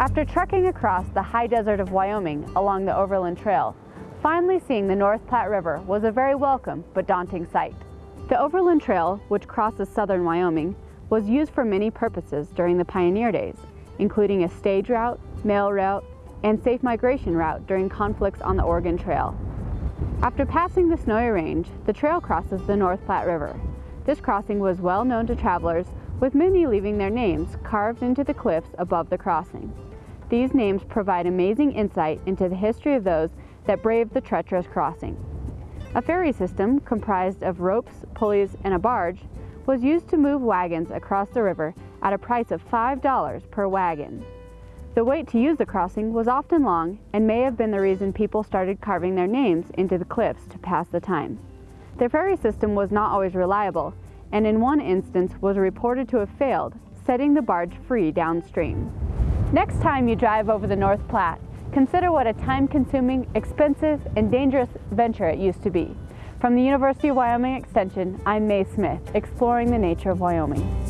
After trekking across the high desert of Wyoming along the Overland Trail, finally seeing the North Platte River was a very welcome but daunting sight. The Overland Trail, which crosses southern Wyoming, was used for many purposes during the pioneer days, including a stage route, mail route, and safe migration route during conflicts on the Oregon Trail. After passing the Snowy Range, the trail crosses the North Platte River. This crossing was well known to travelers, with many leaving their names carved into the cliffs above the crossing. These names provide amazing insight into the history of those that braved the treacherous crossing. A ferry system comprised of ropes, pulleys, and a barge was used to move wagons across the river at a price of $5 per wagon. The wait to use the crossing was often long and may have been the reason people started carving their names into the cliffs to pass the time. The ferry system was not always reliable, and in one instance was reported to have failed, setting the barge free downstream. Next time you drive over the North Platte, consider what a time-consuming, expensive, and dangerous venture it used to be. From the University of Wyoming Extension, I'm Mae Smith, exploring the nature of Wyoming.